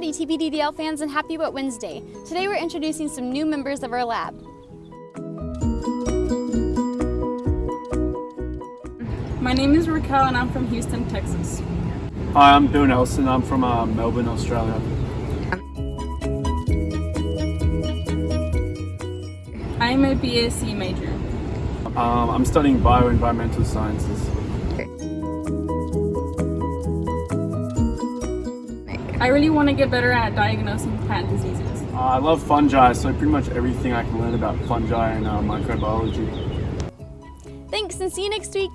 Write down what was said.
Howdy TPDDL fans and happy Wet Wednesday. Today we're introducing some new members of our lab. My name is Raquel and I'm from Houston, Texas. Hi, I'm Bill Nelson. I'm from uh, Melbourne, Australia. I'm a BSc major. Um, I'm studying bioenvironmental sciences. I really want to get better at diagnosing plant diseases. Uh, I love fungi, so pretty much everything I can learn about fungi and uh, microbiology. Thanks and see you next week.